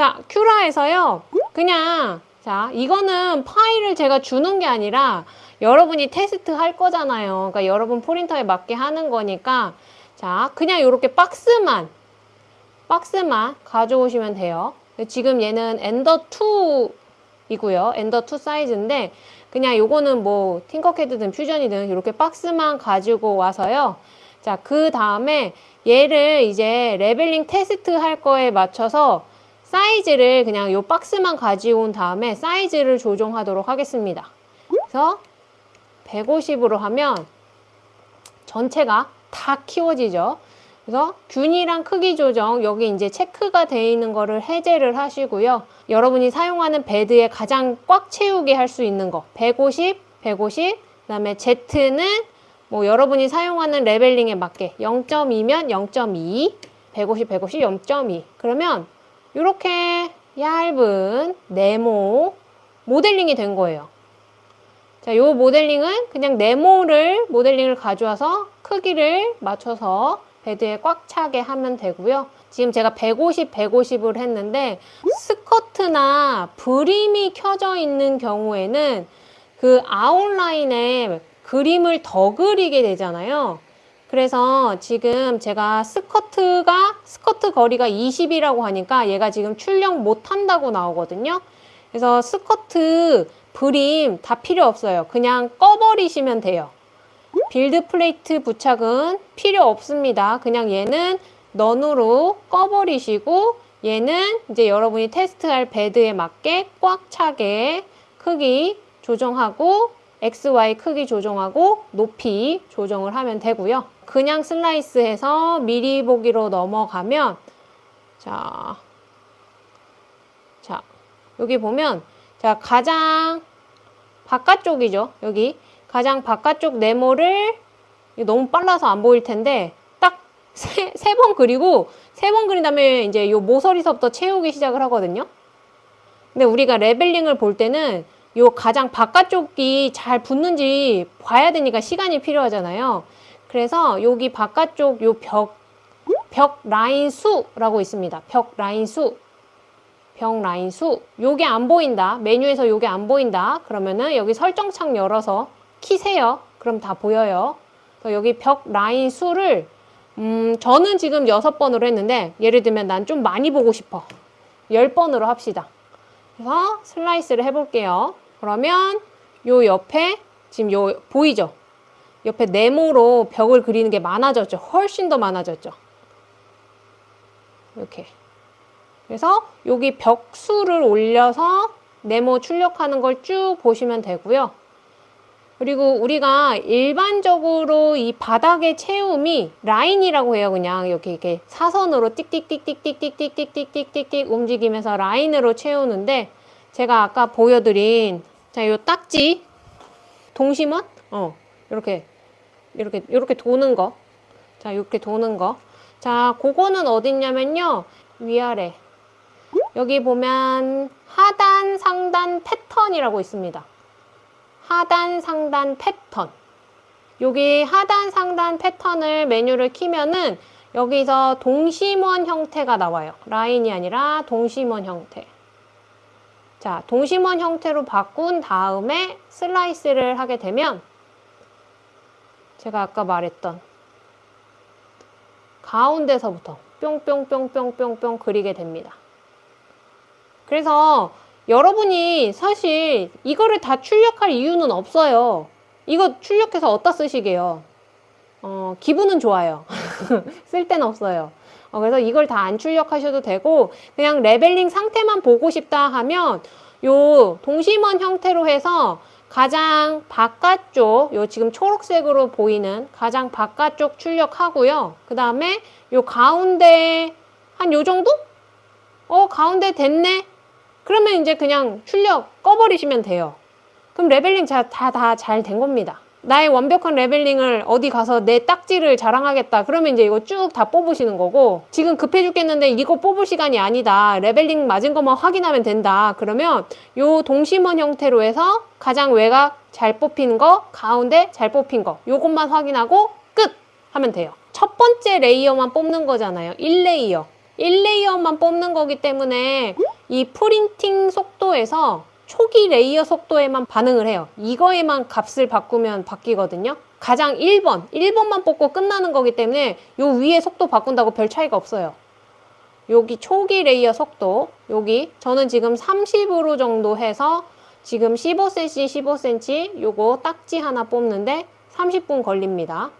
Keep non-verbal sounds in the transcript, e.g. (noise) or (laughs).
자, Cura에서요. 그냥 자, 이거는 파일을 제가 주는 게 아니라 여러분이 테스트 할 거잖아요. 그러니까 여러분 프린터에 맞게 하는 거니까 자, 그냥 이렇게 박스만 박스만 가져오시면 돼요. 지금 얘는 Ender 2 이고요. Ender 2 사이즈인데 그냥 요거는 뭐 Tinkercad든 Fusion이든 이렇게 박스만 가지고 와서요. 자, 그 다음에 얘를 이제 leveling 테스트 할 거에 맞춰서 사이즈를 그냥 요 박스만 가지고 온 다음에 사이즈를 조정하도록 하겠습니다. 그래서 150으로 하면 전체가 다 키워지죠. 그래서 균일한 크기 조정 여기 이제 체크가 되어 있는 거를 해제를 하시고요. 여러분이 사용하는 bed에 가장 꽉 채우게 할 수 있는 거 150, 150 그 다음에 Z는 뭐 여러분이 사용하는 레벨링에 맞게 0.2면 0.2 150, 150, 0.2 그러면 이렇게 얇은 네모 모델링이 된 거예요. 자, 요 모델링은 그냥 네모를 모델링을 가져와서 크기를 맞춰서 베드에 꽉 차게 하면 되고요. 지금 제가 150, 150을 했는데 스커트나 브림이 켜져 있는 경우에는 그 아웃라인에 그림을 더 그리게 되잖아요. 그래서 지금 제가 스커트가 스커트 거리가 20이라고 하니까 얘가 지금 출력 못한다고 나오거든요. 그래서 스커트 brim 다 필요 없어요. 그냥 꺼버리시면 돼요. build plate 부착은 필요 없습니다. 그냥 얘는 none으로 꺼버리시고 얘는 이제 여러분이 테스트할 bed에 맞게 꽉 차게 크기 조정하고 XY 크기 조정하고 높이 조정을 하면 되고요. 그냥 슬라이스해서 미리 보기로 넘어가면 자, 자 여기 보면 자 가장 바깥쪽이죠. 여기 가장 바깥쪽 네모를 너무 빨라서 안 보일 텐데 딱 세 번 그리고 세 번 그린 다음에 이제 요 모서리서부터 채우기 시작을 하거든요. 근데 우리가 leveling을 볼 때는 요 가장 바깥쪽이 잘 붙는지 봐야 되니까 시간이 필요하잖아요. 그래서 여기 바깥쪽 요 벽, 벽 라인 수라고 있습니다. 벽 라인 수. 벽 라인 수. 요게 안 보인다. 메뉴에서 요게 안 보인다. 그러면은 여기 설정창 열어서 키세요. 그럼 다 보여요. 여기 벽 라인 수를 음, 저는 지금 6번으로 했는데 예를 들면 난 좀 많이 보고 싶어. 10번으로 합시다. 그래서 슬라이스를 해볼게요. 그러면 요 옆에 지금 요 보이죠? 옆에 네모로 벽을 그리는 게 많아졌죠. 훨씬 더 많아졌죠. 이렇게. 그래서 여기 벽수를 올려서 네모 출력하는 걸 쭉 보시면 되고요. 그리고 우리가 일반적으로 이 바닥의 채움이 라인이라고 해요. 그냥 이렇게 이렇게 사선으로 띡띡띡띡띡띡띡띡띡띡띡 움직이면서 라인으로 채우는데 제가 아까 보여드린 자, 요 딱지 동심원 어, 이렇게 이렇게 이렇게 도는 거. 자, 이렇게 도는 거. 자, 그거는 어딨냐면요. 위아래. 여기 보면 하단, 상단 패턴이라고 있습니다. 하단, 상단 패턴. 여기 하단, 상단 패턴을 메뉴를 키면은 여기서 동심원 형태가 나와요. 라인이 아니라 동심원 형태. 자, 동심원 형태로 바꾼 다음에 슬라이스를 하게 되면 제가 아까 말했던 가운데서부터 뿅뿅뿅뿅뿅뿅 그리게 됩니다. 그래서 여러분이 사실 이거를 다 출력할 이유는 없어요. 이거 출력해서 어디다 쓰시게요? 어, 기분은 좋아요. (laughs) 쓸 데는 없어요. 어, 그래서 이걸 다 안 출력하셔도 되고 그냥 leveling 상태만 보고 싶다 하면 요 동심원 형태로 해서 가장 바깥쪽 요 지금 초록색으로 보이는 가장 바깥쪽 출력하고요. 그 다음에 요 가운데 한 요 정도? 어 가운데 됐네? 그러면 이제 그냥 출력 꺼버리시면 돼요. 그럼 leveling 다 다 잘 된 겁니다. 나의 완벽한 leveling을 어디 가서 내 딱지를 자랑하겠다. 그러면 이제 이거 쭉 다 뽑으시는 거고 지금 급해 죽겠는데 이거 뽑을 시간이 아니다. leveling 맞은 것만 확인하면 된다. 그러면 요 동심원 형태로 해서 가장 외곽 잘 뽑힌 거, 가운데 잘 뽑힌 거 요것만 확인하고 끝! 하면 돼요. 첫 번째 layer만 뽑는 거잖아요. 1 layer. 1 layer만 뽑는 거기 때문에 이 printing 속도에서 초기 layer 속도에만 반응을 해요. 이거에만 값을 바꾸면 바뀌거든요. 가장 1번, 1번만 뽑고 끝나는 거기 때문에 요 위에 속도 바꾼다고 별 차이가 없어요. 여기 초기 레이어 속도, 여기 저는 지금 30으로 정도 해서 지금 15cm, 15cm 요거 딱지 하나 뽑는데 30분 걸립니다.